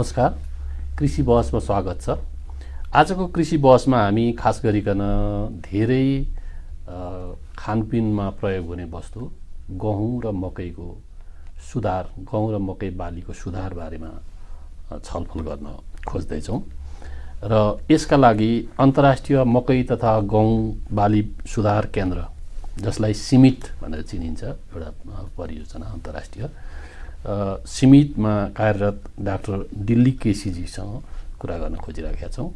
नमस्कार। कृषि बहसमा स्वागत छ। आजको कृषि बहसमा हामी खास गरिकन धेरै खानपिनमा प्रयोग हुने वस्तु गहुँ र मकैको सुधार गहुँ र मकै बालीको सुधार बारेमा छलफल गर्न खोज्दैछौँ। र यसका लागि अन्तर्राष्ट्रिय मकै तथा गहुँ बाली सुधार केन्द्र जसलाई सिमिट भनेर चिनिन्छ एउटा परियोजना अन्तर्राष्ट्रिय सिमिटमा कार्यरत डाक्टर दिल्ली केसीजीसँग कुरा गर्न खोजिरहेका छौँ।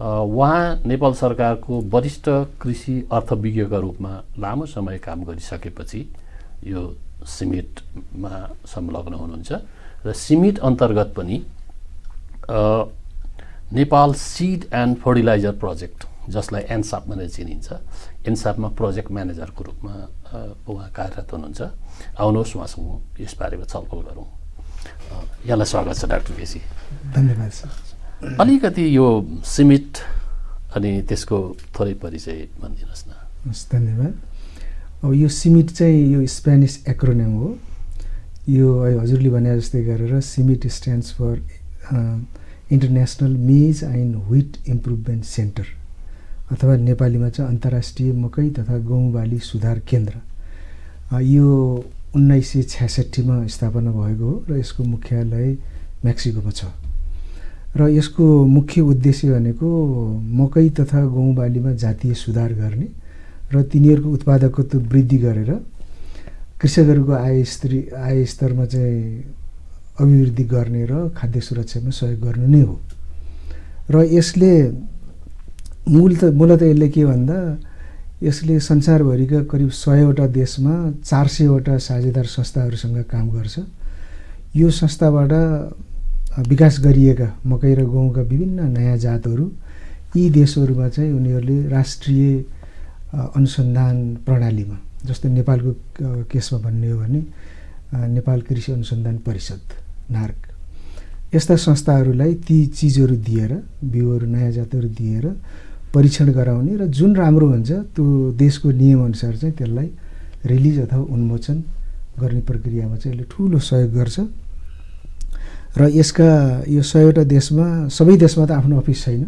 उहाँ नेपाल सरकारको वरिष्ठ कृषि अर्थविज्ञका रूपमा लामो समय काम गरिसकेपछि यो सिमिटमा संलग्न हुनुहुन्छ र सिमिट अन्तर्गत पनि Nepal seed and fertilizer project जसलाई एनसाप भनेर चिनिन्छ। एनसापमा प्रोजेक्ट म्यानेजरको रूपमा उहाँ कार्यरत हुनुहुन्छ। आउनुहोस् उहाँसँग यस बारेमा छलफल गरौँ। यहाँलाई स्वागत छ डाक्टर केसी धन्यवाद सर। अलिकति यो सिमिट अनि त्यसको थोरै परिचय भनिदिनुहोस् न। हस् धन्यवाद। अब यो सिमिट चाहिँ यो स्पेनिस एक्रोनेम हो। यो हजुरले भने जस्तै गरेर CIMMYT stands for international maize and wheat improvement centre अथवा नेपालीमा चाहिँ अन्तर्राष्ट्रिय मकै तथा गहुँ बाली सुधार केन्द्र। यो उन्नाइस सय छ्यासठीमा स्थापना भएको हो र यसको मुख्यालय मेक्सिकोमा छ। र यसको मुख्य उद्देश्य भनेको मकै तथा गहुँ बालीमा जातीय सुधार गर्ने र तिनीहरूको उत्पादकत्व वृद्धि गरेर कृषकहरूको आय स्तरी आय स्तरमा चाहिँ अभिवृद्धि गर्ने र खाद्य सुरक्षामा सहयोग गर्नु नै हो। र यसले मूल त मूलत यसले के भन्दा यसले संसारभरिका करिब सयवटा देशमा चार सयवटा साझेदार संस्थाहरूसँग काम गर्छ। यो संस्थाबाट विकास गरिएका मकै र गहुँका विभिन्न नयाँ जातहरू यी देशहरूमा चाहिँ उनीहरूले राष्ट्रिय अनुसन्धान प्रणालीमा जस्तै नेपालको केसमा भन्ने हो भने नेपाल कृषि अनुसन्धान परिषद नार्क। यस्ता संस्थाहरूलाई ती चिजहरू दिएर बिउहरू नयाँ जातहरू दिएर परीक्षण गराउने र जुन राम्रो हुन्छ त्यो देशको नियमअनुसार चाहिँ त्यसलाई रिलिज अथवा उन्मोचन गर्ने प्रक्रियामा चाहिँ यसले ठुलो सहयोग गर्छ। र यसका यो सयवटा देशमा सबै देशमा त आफ्नो अफिस छैन।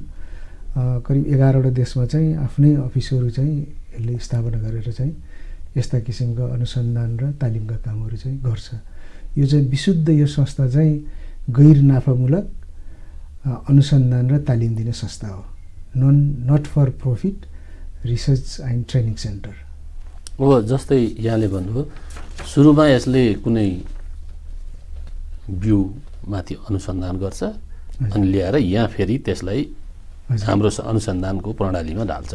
करिब एघारवटा देशमा चाहिँ आफ्नै अफिसहरू चाहिँ यसले स्थापना गरेर चाहिँ यस्ता किसिमका अनुसन्धान र तालिमका कामहरू चाहिँ गर्छ। यो चाहिँ विशुद्ध यो संस्था चाहिँ गैर नाफामूलक अनुसन्धान र तालिम दिने संस्था हो। Non not for profit research and training centre हो जस्तै यहाँले भन्नुभयो सुरुमा यसले कुनै बिउमाथि अनुसन्धान गर्छ अनि ल्याएर यहाँ फेरि त्यसलाई हाम्रो अनुसन्धानको प्रणालीमा ढाल्छ।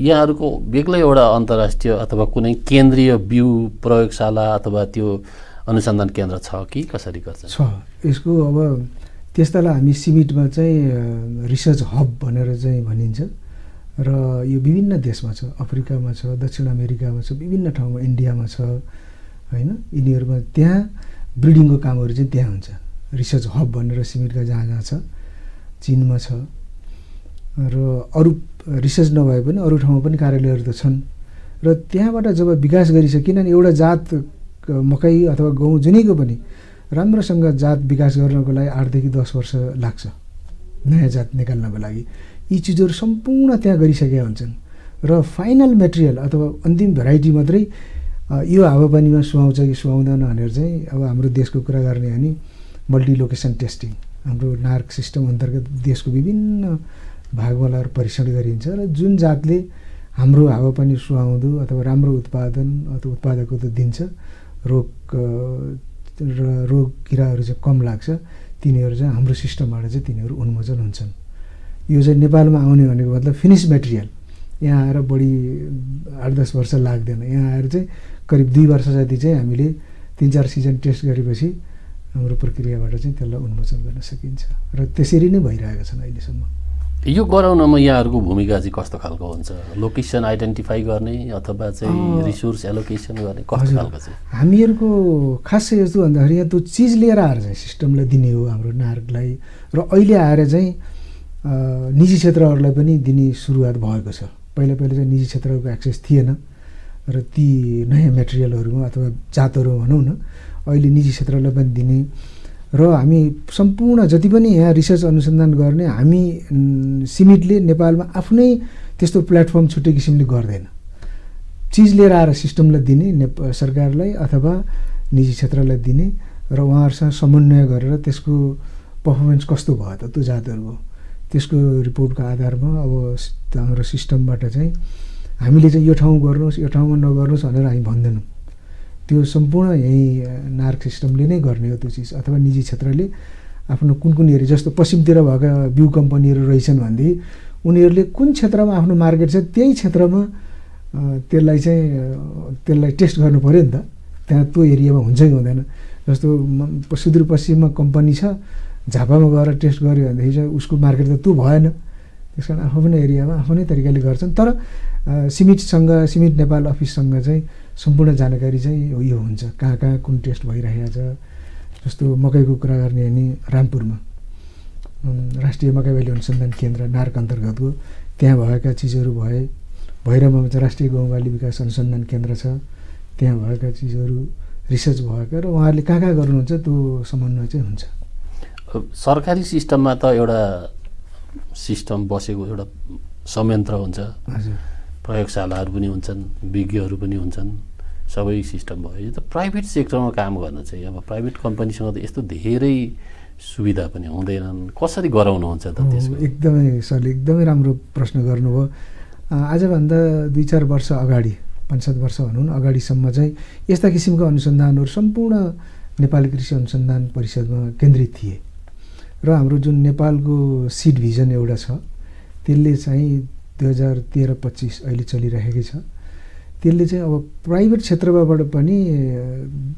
यहाँहरूको बेग्लै एउटा अन्तर्राष्ट्रिय अथवा कुनै केन्द्रीय बिउ प्रयोगशाला अथवा त्यो अनुसन्धान केन्द्र छ कि कसरी गर्छ? छ। यसको अब त्यस्तालाई हामी सिमिटमा चाहिँ रिसर्च हब भनेर चाहिँ भनिन्छ। र यो विभिन्न देशमा छ अफ्रिकामा छ दक्षिण अमेरिकामा छ विभिन्न ठाउँमा इन्डियामा छ होइन? यिनीहरूमा त्यहाँ ब्रिडिङको कामहरू चाहिँ त्यहाँ हुन्छ। रिसर्च हब भनेर सिमिटका जहाँ जहाँ छ चिनमा छ। र अरू रिसर्च नभए पनि अरू ठाउँमा पनि कार्यालयहरू त छन्। र त्यहाँबाट जब विकास गरिसक्यो किनभने एउटा जात मकै अथवा गहुँ जुनैको पनि राम्रोसँग जात विकास गर्नको लागि आठदेखि दस वर्ष लाग्छ नयाँ जात निकाल्नको लागि। यी चिजहरू सम्पूर्ण त्यहाँ गरिसकेका हुन्छन्। र फाइनल मेटेरियल अथवा अन्तिम भेराइटी मात्रै यो हावापानीमा सुहाउँछ कि सुहाउँदैन भनेर चाहिँ अब हाम्रो देशको कुरा गर्ने हो भने मल्टी लोकेसन टेस्टिङ हाम्रो नार्क सिस्टम अन्तर्गत देशको विभिन्न भागवालाहरू परीक्षण गरिन्छ र जुन जातले हाम्रो हावापानी सुहाउँदो अथवा राम्रो उत्पादन अथवा उत्पादकत्व दिन्छ रोग र रोग किराहरू चाहिँ कम लाग्छ तिनीहरू चाहिँ हाम्रो सिस्टमबाट चाहिँ तिनीहरू उन्मोचन हुन्छन्। यो चाहिँ नेपालमा आउने भनेको मतलब फिनिस मेटेरियल। यहाँ आएर बढी आठ दस वर्ष लाग्दैन। यहाँ आएर चाहिँ करिब दुई वर्ष जति चाहिँ हामीले तिन चार सिजन टेस्ट गरेपछि हाम्रो प्रक्रियाबाट चाहिँ त्यसलाई उन्मोचन गर्न सकिन्छ। र त्यसरी नै भइरहेका छन् अहिलेसम्म। यो गराउनमा यहाँहरूको भूमिका चाहिँ कस्तो खालको हुन्छ? लोकेसन आइडेन्टिफाई गर्ने अथवा चाहिँ रिसोर्स एलोकेसन गर्ने कस्तो खालको चाहिँ? हामीहरूको खास यस्तो भन्दाखेरि यहाँ त्यो चिज लिएर आएर चाहिँ सिस्टमलाई दिने हो हाम्रो नागरिकलाई र अहिले आएर चाहिँ निजी क्षेत्रहरूलाई पनि दिने सुरुवात भएको छ। पहिला पहिला चाहिँ निजी क्षेत्रको एक्सेस थिएन। र ती नयाँ मेटेरियलहरूमा अथवा जातहरू भनौँ न अहिले निजी क्षेत्रलाई पनि दिने र हामी सम्पूर्ण जति पनि यहाँ रिसर्च अनुसन्धान गर्ने हामी सिमिटले नेपालमा आफ्नै त्यस्तो प्लेटफर्म छुट्टै किसिमले गर्दैन। चिज लिएर आएर सिस्टमलाई दिने नेप सरकारलाई अथवा निजी क्षेत्रलाई दिने र उहाँहरूसँग समन्वय गरेर त्यसको पर्फर्मेन्स कस्तो भयो त त्यो जातहरू भयो त्यसको रिपोर्टको आधारमा अब हाम्रो सिस्टमबाट चाहिँ हामीले चाहिँ यो ठाउँ गर्नुहोस् यो ठाउँमा नगर्नुहोस् भनेर हामी भन्दैनौँ। त्यो सम्पूर्ण यहीँ नार्क सिस्टमले नै गर्ने हो त्यो चिज अथवा निजी क्षेत्रले आफ्नो कुन कुन एरिया जस्तो पश्चिमतिर भएका बिउ कम्पनीहरू रहेछन् भनेदेखि उनीहरूले कुन क्षेत्रमा आफ्नो मार्केट छ त्यही क्षेत्रमा त्यसलाई चाहिँ त्यसलाई टेस्ट गर्नु पऱ्यो नि त। त्यहाँ त्यो एरियामा हुन्छ कि हुँदैन। जस्तो सुदूरपश्चिममा कम्पनी छ झापामा गएर टेस्ट गऱ्यो भनेदेखि चाहिँ उसको मार्केट त त्यो भएन। त्यस कारण आफ्नो एरियामा आफ्नै तरिकाले गर्छन्। तर सिमिटसँग सिमिट नेपाल अफिससँग चाहिँ सम्पूर्ण जानकारी चाहिँ यो हुन्छ। कहाँ कहाँ कुन टेस्ट भइरहेको छ जस्तो मकैको कुरा गर्ने हो भने रामपुरमा। राष्ट्रिय मकै बाली अनुसन्धान केन्द्र नार्क अन्तर्गतको। त्यहाँ भएका चिजहरू भए भैरवमा चाहिँ राष्ट्रिय गाउँबाली विकास अनुसन्धान केन्द्र छ। त्यहाँ भएका चिजहरू रिसर्च भएका र उहाँहरूले कहाँ कहाँ गर्नुहुन्छ त्यो समन्वय चाहिँ हुन्छ। सरकारी सिस्टममा त एउटा सिस्टम बसेको एउटा संयन्त्र हुन्छ। हजुर। प्रयोगशालाहरू पनि हुन्छन् विज्ञहरू पनि हुन्छन् सबै सिस्टम भयो। यो त प्राइभेट सेक्टरमा काम गर्न चाहिँ अब प्राइभेट कम्पनीसँग त यस्तो धेरै सुविधा पनि हुँदैनन्। कसरी गराउनुहुन्छ त त्यसको? एकदमै सरले एकदमै राम्रो प्रश्न गर्नुभयो। आजभन्दा दुई चार वर्ष अगाडि पाँच सात वर्ष भनौँ न अगाडिसम्म चाहिँ यस्ता किसिमका अनुसन्धानहरू सम्पूर्ण नेपाली कृषि अनुसन्धान परिषदमा केन्द्रित थिए। र हाम्रो जुन नेपालको सिड भिजन एउटा छ त्यसले चाहिँ दुई हजार तेह्र पच्चिस अहिले चलिरहेकै छ। त्यसले चाहिँ अब प्राइभेट क्षेत्रबाट पनि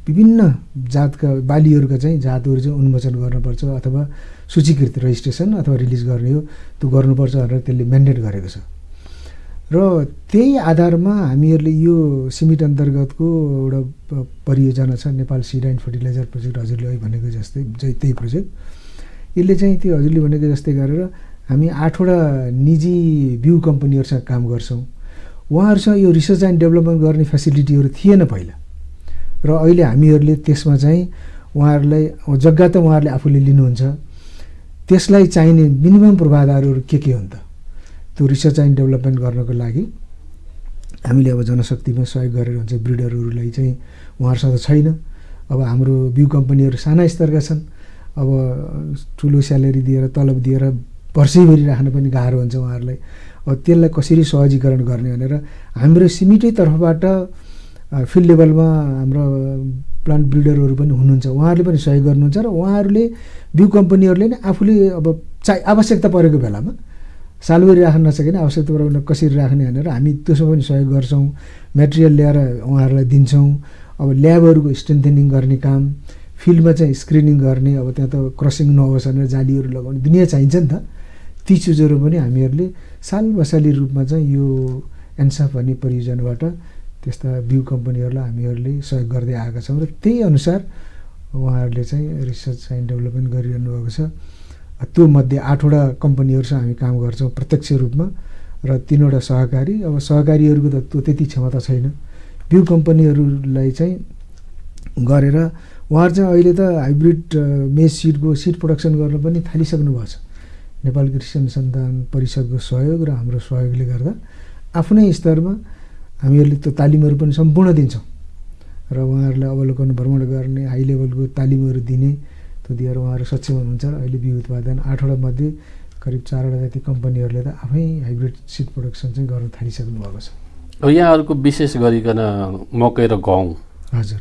विभिन्न जातका बालीहरूका चाहिँ जातहरू चाहिँ उन्मोचन गर्नुपर्छ अथवा सूचीकृत रजिस्ट्रेसन अथवा रिलिज गर्ने हो त्यो गर्नुपर्छ भनेर त्यसले म्यान्डेट गरेको छ। र त्यही आधारमा हामीहरूले यो सिमिट अन्तर्गतको एउटा परियोजना छ Nepal seed and fertilizer project हजुरले अहिले भनेको जस्तै त्यही प्रोजेक्ट। यसले चाहिँ त्यो हजुरले भनेको जस्तै गरेर हामी आठवटा निजी बिउ कम्पनीहरूसँग काम गर्छौँ। उहाँहरूसँग यो रिसर्च एन्ड डेभलपमेन्ट गर्ने फेसिलिटीहरू थिएन पहिला। र अहिले हामीहरूले त्यसमा चाहिँ उहाँहरूलाई जग्गा त उहाँहरूले आफूले लिनुहुन्छ। त्यसलाई चाहिने मिनिमम पूर्वाधारहरू के के हुन् त? त्यो रिसर्च एन्ड डेभलपमेन्ट गर्नको लागि हामीले अब जनशक्तिमा सहयोग गरेर हुन्छ ब्रिडरहरूलाई चाहिँ उहाँहरूसँग छैन। अब हाम्रो बिउ कम्पनीहरू साना स्तरका छन्। अब ठुलो स्यालेरी दिएर तलब दिएर वर्षैभरि राख्न पनि गाह्रो हुन्छ उहाँहरूलाई। अब त्यसलाई कसरी सहजीकरण गर्ने भनेर हाम्रो सिमिटै तर्फबाट फिल्ड लेभलमा हाम्रो प्लान्ट ब्रिडरहरू पनि हुनुहुन्छ। उहाँहरूले पनि सहयोग गर्नुहुन्छ र उहाँहरूले बिउ कम्पनीहरूले नै आफूले अब चा आवश्यकता परेको बेलामा सालभरि राख्न नसके आवश्यकता परेको कसरी राख्ने भनेर हामी त्यसमा पनि सहयोग गर्छौँ मेटेरियल ल्याएर उहाँहरूलाई दिन्छौँ। अब ल्याबहरूको स्ट्रेन्थेनिङ गर्ने काम फिल्डमा चाहिँ स्क्रिनिङ गर्ने अब त्यहाँ त क्रसिङ नहोस् भनेर जालीहरू लगाउने दुनियाँ चाहिन्छ नि त। ती चिजहरू पनि हामीहरूले साल बसाली रूपमा चाहिँ यो एन्साफ भन्ने परियोजनाबाट त्यस्ता बिउ कम्पनीहरूलाई हामीहरूले सहयोग गर्दै आएका छौँ र त्यही अनुसार उहाँहरूले चाहिँ रिसर्च एन्ड डेभलपमेन्ट गरिरहनु भएको छ। त्यो मध्ये आठवटा कम्पनीहरूसँग हामी काम गर्छौँ प्रत्यक्ष रूपमा र तिनवटा सहकारी। अब सहकारीहरूको त त्यो त्यति क्षमता छैन। बिउ कम्पनीहरूलाई चाहिँ गरेर उहाँहरू चाहिँ अहिले त हाइब्रिड मेज सिडको सिड प्रोडक्सन गर्न पनि थालिसक्नु भएको छ। नेपाल कृषि अनुसन्धान परिषदको सहयोग र हाम्रो सहयोगले गर्दा आफ्नै स्तरमा हामीहरूले त्यो तालिमहरू पनि सम्पूर्ण दिन्छौँ। र उहाँहरूलाई अवलोकन भ्रमण गर्ने हाई लेभलको तालिमहरू दिने त्यो दिएर उहाँहरू सक्षम हुनुहुन्छ। र अहिले बिउ उत्पादन आठवटा मध्ये करिब चारवटा जति कम्पनीहरूले त आफै हाइब्रिड सिड प्रोडक्सन चाहिँ गर्न थालिसक्नु भएको छ। यहाँहरूको विशेष गरिकन मकै र गहुँ। हजुर।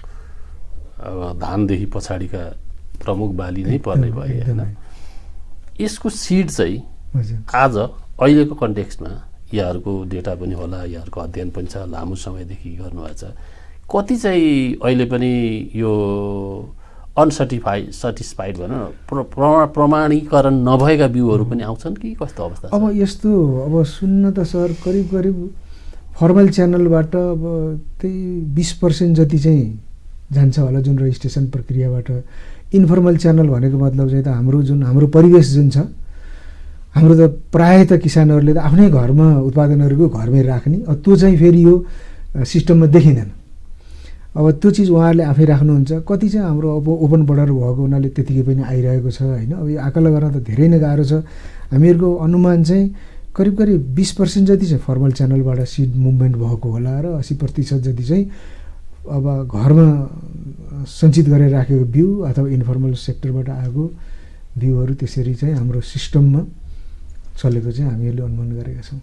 अब धानदेखि पछाडिका प्रमुख बाली नै पर्ने भयो होइन? यसको सिड चाहिँ आज अहिलेको कन्टेक्स्टमा यहाँहरूको डेटा पनि होला यहाँहरूको अध्ययन पनि छ लामो समयदेखि गर्नुभएको छ। कति चाहिँ अहिले पनि यो अनसर्टिफाइड सर्टिस्फाइड भनौँ न प्रमाणीकरण नभएका बिउहरू पनि आउँछन् कि कस्तो अवस्था अब यस्तो अब सुन्न त सर करिब करिब फर्मल च्यानलबाट अब त्यही बिस पर्सेन्ट जति चाहिँ जान्छ होला जुन रजिस्ट्रेसन प्रक्रियाबाट। इन्फर्मल च्यानल भनेको मतलब चाहिँ त हाम्रो जुन हाम्रो परिवेश जुन छ हाम्रो त प्रायः त किसानहरूले त आफ्नै घरमा उत्पादनहरूको घरमै राख्ने त्यो चाहिँ फेरि यो सिस्टममा देखिँदैन। अब त्यो चिज उहाँहरूले आफै राख्नुहुन्छ कति चाहिँ हाम्रो अब ओपन बर्डर भएको हुनाले त्यतिकै पनि आइरहेको छ होइन? अब यो आकलन गर्न त धेरै नै गाह्रो छ। हामीहरूको अनुमान चाहिँ करिब करिब बिस पर्सेन्ट जति चाहिँ फर्मल च्यानलबाट सिड मुभमेन्ट भएको होला र असी प्रतिशत जति चाहिँ अब घरमा सञ्चित गरेर राखेको बिउ अथवा इन्फर्मल सेक्टरबाट आएको बिउहरू त्यसरी चाहिँ हाम्रो सिस्टममा चलेको चाहिँ हामीहरूले अनुमान गरेका छौँ।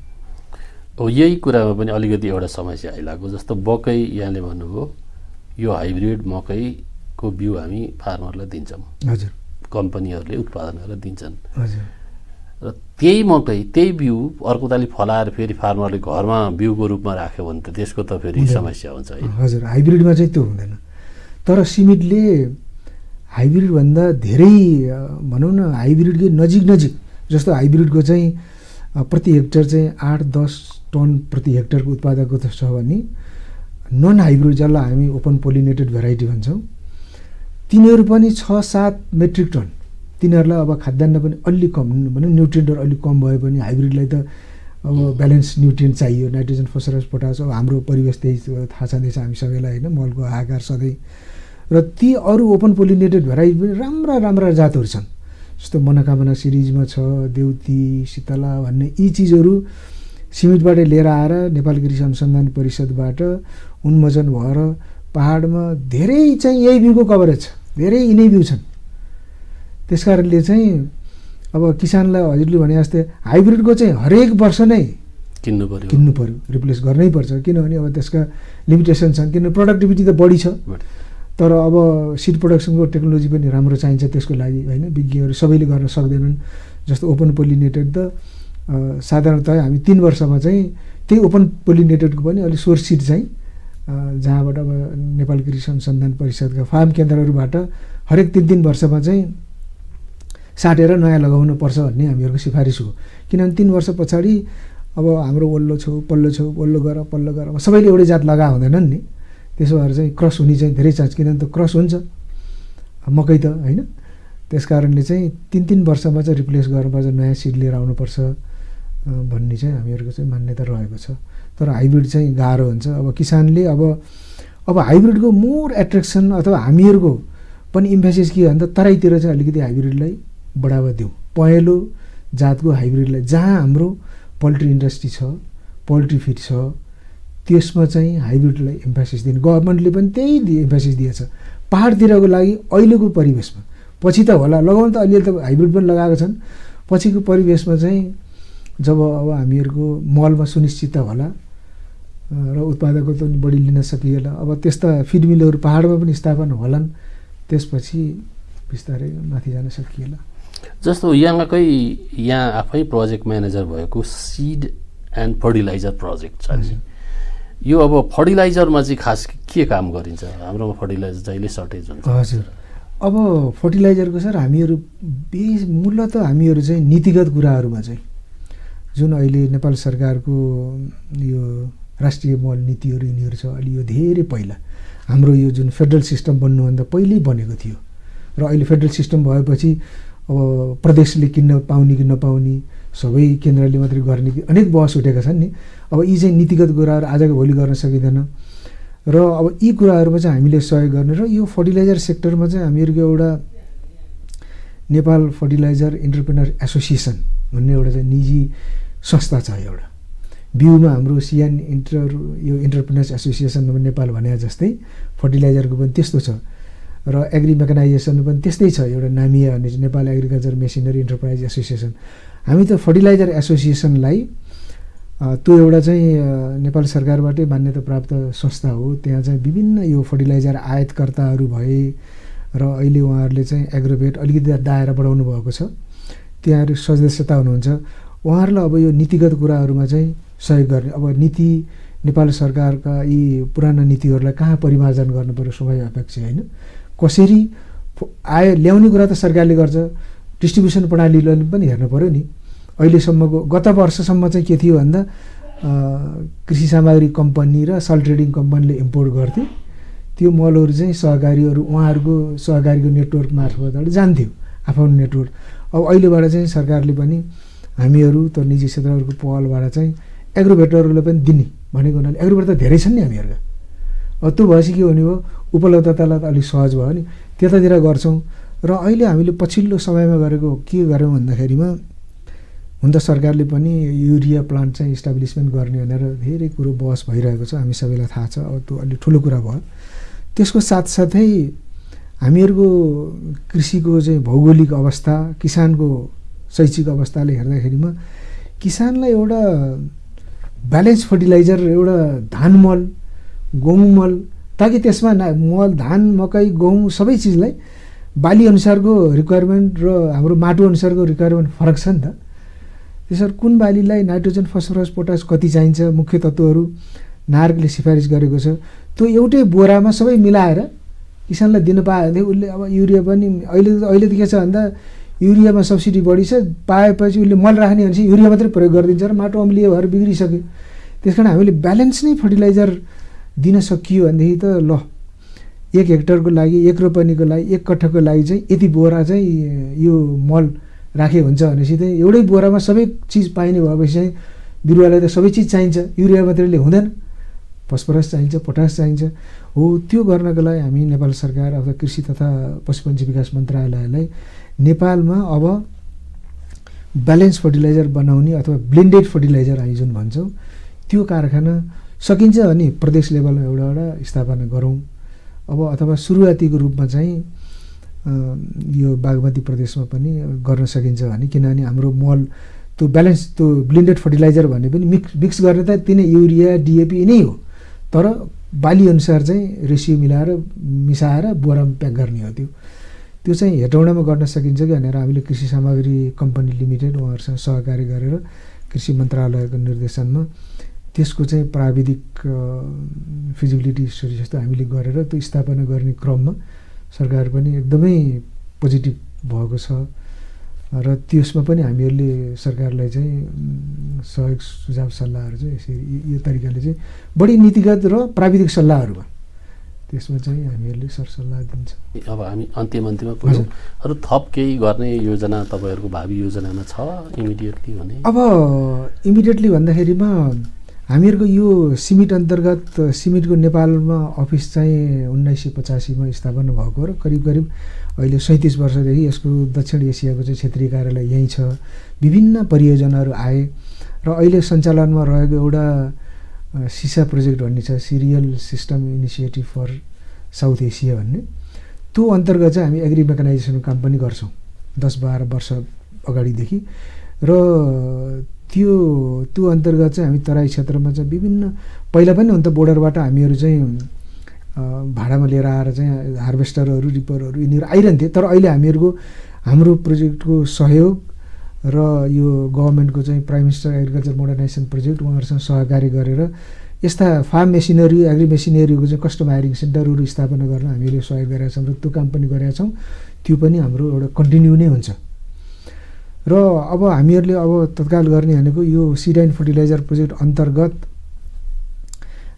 हो यही कुरामा पनि अलिकति एउटा समस्या आइरहेको जस्तो मकै यहाँले भन्नुभयो यो हाइब्रिड मकैको बिउ हामी फार्मरलाई दिन्छौँ। हजुर। कम्पनीहरूले उत्पादन गरेर दिन्छन्। हजुर। र त्यही मकै त्यही बिउ अर्को तालि फलाएर फेरि फार्मरले घरमा बिउको रूपमा राख्यो भने त त्यसको त फेरि। समस्या हुन्छ है। हजुर हाइब्रिडमा चाहिँ त्यो हुँदैन। तर सिमेन्टले हाइब्रिडभन्दा धेरै भनौँ न हाइब्रिडकै नजिक नजिक जस्तो हाइब्रिडको चाहिँ प्रति हेक्टर चाहिँ आठ दस टन प्रति हेक्टरको उत्पादकको त छ भने नन हाइब्रिड जसलाई हामी ओपन पोलिनेटेड भेराइटी भन्छौँ तिनीहरू पनि छ सात मेट्रिक टन। तिनीहरूलाई अब खाद्यान्न पनि अलि कम भनौँ न्युट्रियन्टहरू अलिक कम भए पनि हाइब्रिडलाई त अब ब्यालेन्स न्युट्रियन्ट चाहियो नाइट्रोजन फस्फरस पोटास अब हाम्रो परिवेश त्यही थाहा छँदैछ हामी सबैलाई होइन मलको आकार सधैँ। र ती अरू ओपन पोलिनेटेड भेराइटी पनि राम्रा राम्रा जातहरू छन्। जस्तो मनोकामना सिरिजमा छ देउती शीतला भन्ने यी चिजहरू सिमेन्टबाट लिएर आएर नेपाल कृषि अनुसन्धान परिषदबाट उन्मोचन भएर पाहाडमा धेरै चाहिँ यही बिउको कभरेज छ। धेरै यिनै बिउ छन्। त्यस कारणले चाहिँ अब किसानलाई हजुरले भने जस्तै हाइब्रिडको चाहिँ हरेक वर्ष नै किन्नु पर्यो। किन्नु पऱ्यो रिप्लेस गर्नै पर्छ। किनभने अब त्यसका लिमिटेसन छन् किन प्रोडक्टिभिटी त बढी छ। तर अब सिड प्रोडक्सनको टेक्नोलोजी पनि राम्रो चाहिन्छ त्यसको लागि होइन? विज्ञहरू सबैले गर्न सक्दैनन् जस्तो ओपन पोलिनेटेड त अ, साधारणतः हामी तिन वर्षमा चाहिँ त्यही ओपन पोलिनेटेडको पनि अलिक सोर्स सिड चाहिँ जहाँबाट अब नेपाल कृषि अनुसन्धान परिषदका फार्म केन्द्रहरूबाट हरेक तिन तिन वर्षमा चाहिँ साटेर नयाँ लगाउनु पर्छ भन्ने हामीहरूको सिफारिस हो। किनभने तिन वर्ष पछाडि अब हाम्रो वल्लो छेउ पल्लो छेउ वल्लो गर पल्लो गर अब सबैले एउटै जात लगा हुँदैनन् नि। त्यसो भएर चाहिँ क्रस हुने चाहिँ धेरै चान्स किनभने त क्रस हुन्छ। मकै त होइन? त्यस कारणले चाहिँ तिन तिन वर्षमा चाहिँ रिप्लेस गर्नुपर्छ नयाँ सिड लिएर आउनुपर्छ भन्ने चाहिँ हामीहरूको चाहिँ मान्यता रहेको छ। तर हाइब्रिड चाहिँ गाह्रो हुन्छ। अब किसानले अब अब हाइब्रिडको मोर एट्र्याक्सन अथवा हामीहरूको पनि इम्फेसिस के हो भने त तराईतिर चाहिँ अलिकति हाइब्रिडलाई बढावा दिउँ। पहेँलो जातको हाइब्रिडलाई जहाँ हाम्रो पोल्ट्री इन्डस्ट्री छ पोल्ट्री फिड छ त्यसमा चाहिँ हाइब्रिडलाई इम्फेसिस दिने। गभर्मेन्टले पनि त्यही इम्फेसिस दिएछ। पाहाडतिरको लागि अहिलेको परिवेशमा। पछि त होला लगाउनु त अलिअलि त हाइब्रिड पनि लगाएको छन्। पछिको परिवेशमा चाहिँ जब अब हामीहरूको मलमा सुनिश्चित होला अ, र उत्पादकको त बढी लिन सकिएला। अब त्यस्ता फिड मिलहरू पाहाडमा पनि स्थापना होलान् त्यसपछि बिस्तारै माथि जान सकिएला। जस्तो यहाँकै यहाँ आफै प्रोजेक्ट म्यानेजर भएको सिड एन्ड फर्टिलाइजर प्रोजेक्ट छ नि यो अब फर्टिलाइजरमा चाहिँ खास के काम गरिन्छ? हाम्रोमा फर्टिलाइजर जहिले सर्टेज हुन्छ। हजुर। अब फर्टिलाइजरको सर हामीहरू बेस मूलत हामीहरू चाहिँ नीतिगत कुराहरूमा चाहिँ जुन अहिले नेपाल सरकारको यो राष्ट्रिय मल नीतिहरू यिनीहरू छ अलि यो धेरै पहिला हाम्रो यो जुन फेडरल सिस्टम बन्नुभन्दा पहिल्यै बनेको थियो। र अहिले फेडरल सिस्टम भएपछि अब प्रदेशले किन्न पाउने कि नपाउने सबै केन्द्रले मात्रै गर्ने कि अनेक बहस उठेका छन् नि। अब यी चाहिँ नीतिगत कुराहरू आजको भोलि गर्न सकिँदैन। र अब यी कुराहरूमा चाहिँ हामीले सहयोग गर्ने र यो फर्टिलाइजर सेक्टरमा चाहिँ हामीहरूको एउटा नेपाल फर्टिलाइजर इन्टरप्रेनर एसोसिएसन भन्ने एउटा चाहिँ निजी संस्था छ एउटा। बिउमा हाम्रो सिएन इन्टर यो इन्टरप्रेनर्स एसोसिएसन नेपाल भने जस्तै फर्टिलाइजरको पनि त्यस्तो छ। र एग्री मेकानाइजेसन पनि त्यस्तै छ एउटा NAMEA Nepal agriculture machinery enterprise association हामी त फर्टिलाइजर एसोसिएसनलाई त्यो एउटा चाहिँ नेपाल सरकारबाटै मान्यता प्राप्त संस्था हो। त्यहाँ चाहिँ विभिन्न यो फर्टिलाइजर आयातकर्ताहरू भए र अहिले उहाँहरूले चाहिँ एग्रोभेट अलिकति दायरा बढाउनु भएको छ। त्यहाँहरू सदस्यता हुनुहुन्छ। उहाँहरूलाई अब यो नीतिगत कुराहरूमा चाहिँ सहयोग गर्ने अब नीति नेपाल सरकारका यी पुराना नीतिहरूलाई कहाँ परिमार्जन पर्यो स्वाभाविक अपेक्षा होइन? कसरी आय ल्याउने कुरा त सरकारले गर्छ। डिस्ट्रिब्युसन प्रणालीले पनि हेर्नु पऱ्यो नि। अहिलेसम्मको गत वर्षसम्म चाहिँ के थियो भन्दा कृषि सामग्री कम्पनी र सल ट्रेडिङ कम्पनीले इम्पोर्ट गर्थे। त्यो मलहरू चाहिँ सहकारीहरू उहाँहरूको सहकारीको नेटवर्क मार्फतबाट जान्थ्यो आफ्नो नेटवर्क अब अहिलेबाट चाहिँ सरकारले पनि हामीहरू त निजी क्षेत्रहरूको पहलबाट चाहिँ एग्रोभेटरहरूलाई पनि दिने भनेको हुनाले एग्रोभेटर त धेरै छन् नि हामीहरूका। त्यो भएपछि के हुने भयो उपलब्धतालाई त अलिक सहज भयो नि। त्यतातिर गर्छौँ। र अहिले हामीले पछिल्लो समयमा गरेको के गऱ्यौँ भन्दाखेरिमा हुन त सरकारले पनि युरिया प्लान्ट चाहिँ इस्टाब्लिसमेन्ट गर्ने भनेर धेरै कुरो बहस भइरहेको छ। हामी सबैलाई थाहा छ अब त्यो अलिक ठुलो कुरा भयो। त्यसको साथसाथै हामीहरूको कृषिको चाहिँ भौगोलिक अवस्था किसानको शैक्षिक अवस्थाले हेर्दाखेरिमा किसानलाई एउटा ब्यालेन्स फर्टिलाइजर एउटा धान मल गहुँ मल ताकि त्यसमा मल धान मकै गहुँ सबै चिजलाई बाली अनुसारको रिक्वायरमेन्ट र हाम्रो माटो अनुसारको रिक्वायरमेन्ट फरक छ नि त। त्यसरी कुन बालीलाई नाइट्रोजन फस्फरस पोटास कति चाहिन्छ मुख्य तत्त्वहरू नार्कले सिफारिस गरेको छ त्यो एउटै बोरामा सबै मिलाएर किसानलाई दिन पायो भने उसले अब युरिया पनि अहिले अहिले त के छ भन्दा युरियामा सब्सिडी बढी छ पाएपछि उसले मल राख्ने भनेपछि युरिया मात्रै प्रयोग गरिदिन्छ र माटो अम्लीय भएर बिग्रिसक्यो। त्यस कारण हामीले ब्यालेन्स नै फर्टिलाइजर दिन सकियो भनेदेखि त ल एक हेक्टरको लागि एक रोपनीको लागि एक कट्ठाको लागि चाहिँ यति बोरा चाहिँ यो मल राखे हुन्छ भनेपछि चाहिँ एउटै बोरामा सबै चिज पाइने भएपछि चाहिँ बिरुवालाई त सबै चिज चाहिन्छ। युरिया मात्रैले हुँदैन। फस्फरस चाहिन्छ पोटास चाहिन्छ। हो त्यो गर्नको लागि हामी नेपाल सरकार अथवा कृषि तथा पशुपन्छी विकास मन्त्रालयलाई नेपालमा अब ब्यालेन्स फर्टिलाइजर बनाउने अथवा ब्लेन्डेड फर्टिलाइजर हामी जुन भन्छौँ। त्यो कारखाना सकिन्छ भने प्रदेश लेभलमा एउटा एउटा स्थापना गरौँ। अब अथवा सुरुवातीको रूपमा चाहिँ यो बागमती प्रदेशमा पनि गर्न सकिन्छ भने किनभने हाम्रो मल त्यो ब्यालेन्स त्यो ब्लेन्डेड फर्टिलाइजर भन्ने पनि मिक्स मिक्स गर्ने त तिनै युरिया डिएपी नै हो। तर बाली अनुसार चाहिँ रेसियो मिलाएर मिसाएर बोरामा प्याक गर्ने हो त्यो। त्यो चाहिँ हेटौँडामा गर्न सकिन्छ कि भनेर हामीले कृषि सामग्री कम्पनी लिमिटेड उहाँहरूसँग सहकारी गरेर कृषि मन्त्रालयको निर्देशनमा त्यसको चाहिँ प्राविधिक फिजिबिलिटी स्टडी जस्तो हामीले गरेर त्यो स्थापना गर्ने क्रममा सरकार पनि एकदमै पोजिटिभ भएको छ। र त्यसमा पनि हामीहरूले सरकारलाई चाहिँ सहयोग सुझाव सल्लाहहरू चाहिँ यसरी यो तरिकाले चाहिँ बढी नीतिगत र प्राविधिक सल्लाहहरूमा त्यसमा चाहिँ हामीहरूले सरसल्लाह दिन्छौँ। अब हामी अन्तिम अन्त्यमा पुग्छौँ अरू थप केही गर्ने योजना तपाईँहरूको भावी योजनामा छ इमिडिएटली भने? अब इमिडिएटली भन्दाखेरिमा हामीहरूको यो सिमिट अन्तर्गत सिमिटको नेपालमा अफिस चाहिँ उन्नाइस सय पचासीमा स्थापना भएको र करिब करिब अहिले सैँतिस वर्षदेखि यसको दक्षिण एसियाको चाहिँ क्षेत्रीय कार्यालय यहीँ छ। विभिन्न परियोजनाहरू आए र अहिले सञ्चालनमा रहेको एउटा सिसा प्रोजेक्ट भन्ने छ cereal system initiative for South Asia भन्ने। त्यो अन्तर्गत चाहिँ हामी एग्री मेकानाइजेसन काम पनि गर्छौँ दस बाह्र वर्ष अगाडिदेखि। र त्यो त्यो अन्तर्गत चाहिँ हामी तराई क्षेत्रमा चाहिँ विभिन्न पहिला पनि हुन त बोर्डरबाट हामीहरू चाहिँ भाडामा लिएर आएर चाहिँ हार्भेस्टरहरू रिपरहरू यिनीहरू आइरहन्थे। तर अहिले हामीहरूको हाम्रो प्रोजेक्टको सहयोग र यो गभर्मेन्टको चाहिँ prime minister agriculture modernization project उहाँहरूसँग सहकारी गरेर यस्ता फार्म मेसिनरी एग्री मेसिनरीको चाहिँ कस्टम हायरिङ सेन्टरहरू स्थापना गर्न हामीले सहयोग गरेका छौँ र त्यो काम पनि गरेका छौँ। त्यो पनि हाम्रो एउटा कन्टिन्यू नै हुन्छ। र अब हामीहरूले अब तत्काल गर्ने भनेको यो सिडाइन फर्टिलाइजर प्रोजेक्ट अन्तर्गत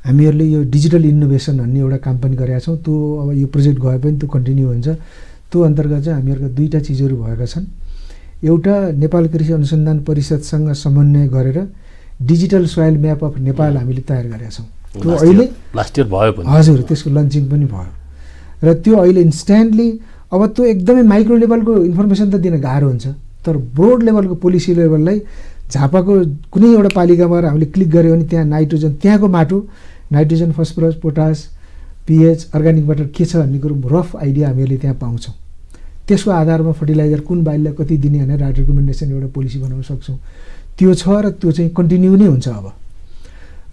हामीहरूले यो डिजिटल इनोभेसन भन्ने एउटा काम पनि गरेका छौँ। त्यो अब यो प्रोजेक्ट गए पनि त्यो कन्टिन्यू हुन्छ। त्यो अन्तर्गत चाहिँ हामीहरूको दुईवटा चिजहरू भएका छन्। एउटा नेपाल कृषि अनुसन्धान परिषदसँग समन्वय गरेर digital soil map of Nepal हामीले तयार गरेका छौँ। त्यो अहिले लास्ट इयर भयो हजुर त्यसको लन्चिङ पनि भयो। र त्यो अहिले इन्स्ट्यान्टली अब त्यो एकदमै माइक्रो लेभलको इन्फर्मेसन त दिन गाह्रो हुन्छ। तर ब्रोड लेभलको पोलिसी लेभललाई झापाको कुनै एउटा पालिकामा हामीले क्लिक गऱ्यो भने त्यहाँ नाइट्रोजन त्यहाँको माटो nitrogen phosphorus potash pH organic water के छ भन्ने कुरो रफ आइडिया हामीहरूले त्यहाँ पाउँछौँ। त्यसको आधारमा फर्टिलाइजर कुन बालीलाई कति दिने भनेर रिकमेन्डेसन एउटा पोलिसी बनाउन सक्छौँ। त्यो छ र त्यो चाहिँ कन्टिन्यू नै हुन्छ अब।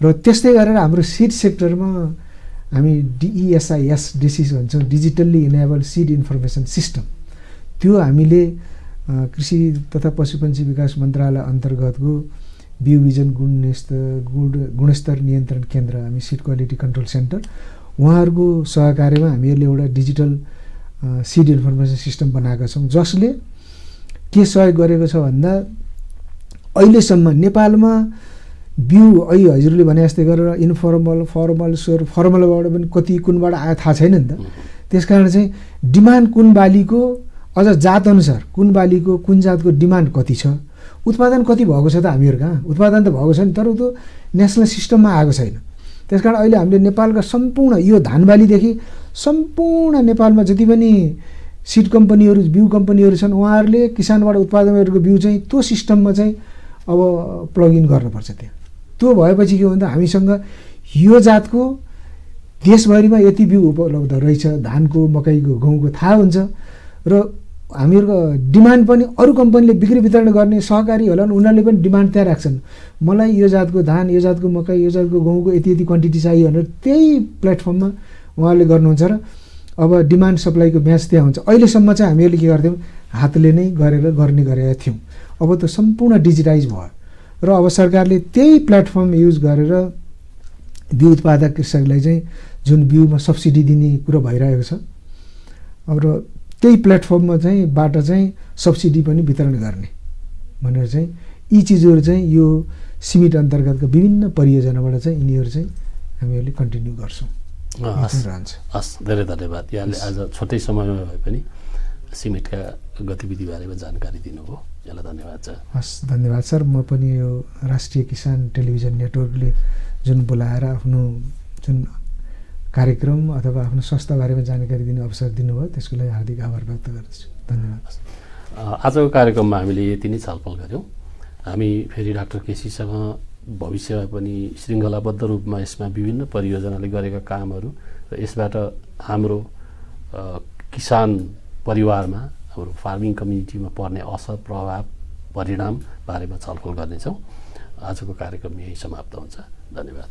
र त्यस्तै गरेर हाम्रो सिड सेक्टरमा हामी डिइएसआइएस डिसिस भन्छौँ digitally enable seed information system त्यो हामीले कृषि तथा पशुपन्छी विकास मन्त्रालय अन्तर्गतको बिउ बिजन गुणस्तर गुण गुणस्तर नियन्त्रण केन्द्र हामी सिड क्वालिटी कन्ट्रोल सेन्टर। उहाँहरूको सहकार्यमा हामीहरूले एउटा डिजिटल सिड इन्फर्मेसन सिस्टम बनाएका छौँ जसले के सहयोग गरेको छ भन्दा अहिलेसम्म नेपालमा बिउ अहिले हजुरले भने जस्तै गरेर इन्फर्मल फर्मल स्वर फर्मलबाट पनि कति कुनबाट आयो थाहा छैन नि त। त्यस कारण चाहिँ डिमान्ड कुन बालीको अझ जातअनुसार कुन बालीको कुन जातको डिमान्ड कति छ? उत्पादन कति भएको छ त हामीहरू कहाँ उत्पादन त भएको छ नि तर त्यो नेसनल सिस्टममा आएको छैन। त्यस कारण अहिले हामीले नेपालका सम्पूर्ण यो धान बालीदेखि सम्पूर्ण नेपालमा जति पनि सिड कम्पनीहरू बिउ कम्पनीहरू छन् उहाँहरूले किसानबाट उत्पादन गरेको बिउ चाहिँ त्यो सिस्टममा चाहिँ अब प्लगइन गर्नुपर्छ त्यहाँ। त्यो भएपछि के भन्दा हामीसँग यो जातको देशभरिमा यति बिउ उपलब्ध रहेछ धानको मकैको गहुँको थाहा हुन्छ। र हामीहरूको डिमान्ड पनि अरू कम्पनीले बिक्री वितरण गर्ने सहकारी होला उनीहरूले पनि डिमान्ड त्यहाँ राख्छन्। मलाई यो जातको धान यो जातको मकै यो जातको गहुँको यति यति क्वान्टिटी चाहियो भनेर त्यही प्लेटफर्ममा उहाँहरूले गर्नुहुन्छ र अब डिमान्ड सप्लाईको म्याच त्यहाँ हुन्छ। अहिलेसम्म चाहिँ हामीहरूले के गर्थ्यौँ? हातले नै गरेर गर्ने गरेका थियौँ। अब त सम्पूर्ण डिजिटाइज भयो। र अब सरकारले त्यही प्लेटफर्म युज गरेर बिउ उत्पादक कृषकलाई चाहिँ जुन बिउमा सब्सिडी दिने कुरो भइरहेको छ अब र त्यही प्लेटफर्ममा चाहिँ बाट चाहिँ सब्सिडी पनि वितरण गर्ने भनेर चाहिँ यी चिजहरू चाहिँ यो सिमिट अन्तर्गतका विभिन्न परियोजनाबाट चाहिँ यिनीहरू चाहिँ हामीहरूले कन्टिन्यू गर्छौँ। रहन्छ। हस् धेरै धन्यवाद। यहाँले आज छोटै समयमा भए पनि सिमेन्टका गतिविधि बारेमा जानकारी दिनुभयो। यसलाई धन्यवाद छ। हस् धन्यवाद सर। म पनि यो राष्ट्रिय किसान टेलिभिजन नेटवर्कले जुन बोलाएर आफ्नो जुन कार्यक्रम अथवा आफ्नो संस्था बारेमा जानकारी दिने अवसर दिनुभयो। त्यसको लागि हार्दिक आभार व्यक्त गर्दछु। धन्यवाद। आजको कार्यक्रममा हामीले यति नै छलफल गऱ्यौँ। हामी फेरि डाक्टर केसीसँग भविष्यमा पनि श्रृङ्खलाबद्ध रूपमा यसमा विभिन्न परियोजनाले गरेका कामहरू र यसबाट हाम्रो किसान परिवारमा हाम्रो फार्मिङ कम्युनिटीमा पर्ने असर प्रभाव परिणाम बारेमा छलफल गर्नेछौँ। आजको कार्यक्रम यही समाप्त हुन्छ। धन्यवाद।